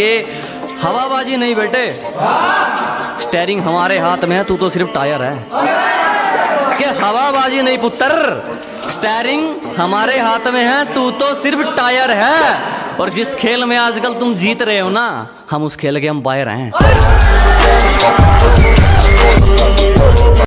ये हवाबाजी नहीं बेटे। स्टेयरिंग हमारे हाथ में है, तू तो सिर्फ़ टायर है। के हवाबाजी नहीं पुत्र? स्टेयरिंग हमारे हाथ में है, तू तो सिर्फ़ टायर है। और जिस खेल में आजकल तुम जीत रहे हो ना, हम उस खेल के हम बाहर हैं।